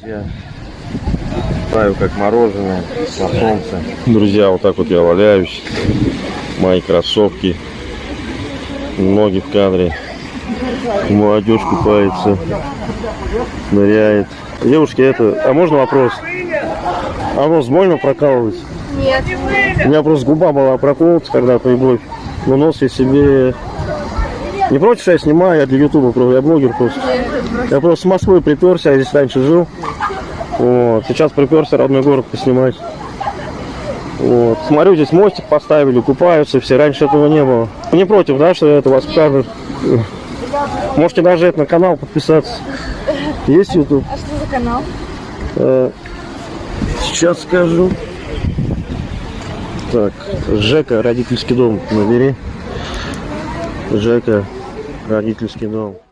Друзья, таю как мороженое на солнце. Друзья, вот так вот я валяюсь. Мои кроссовки. Ноги в кадре. Молодежь купается. Ныряет. Девушки, это... А можно вопрос? А нос больно прокалывать? Нет. У меня просто губа была проколота когда-то и. Но нос я себе... Не против, что я снимаю, я для ютуба, я блогер просто. Я просто с Москвы приперся, я здесь раньше жил. Вот. Сейчас приперся родной город поснимать. Вот. Смотрю, здесь мостик поставили, купаются все. Раньше этого не было. Не против, да, что это вас покажут? Можете даже это на канал подписаться. Есть YouTube? А что за канал? Э, Сейчас скажу. Так, Жека, родительский дом, набери. Жека, родительский дом.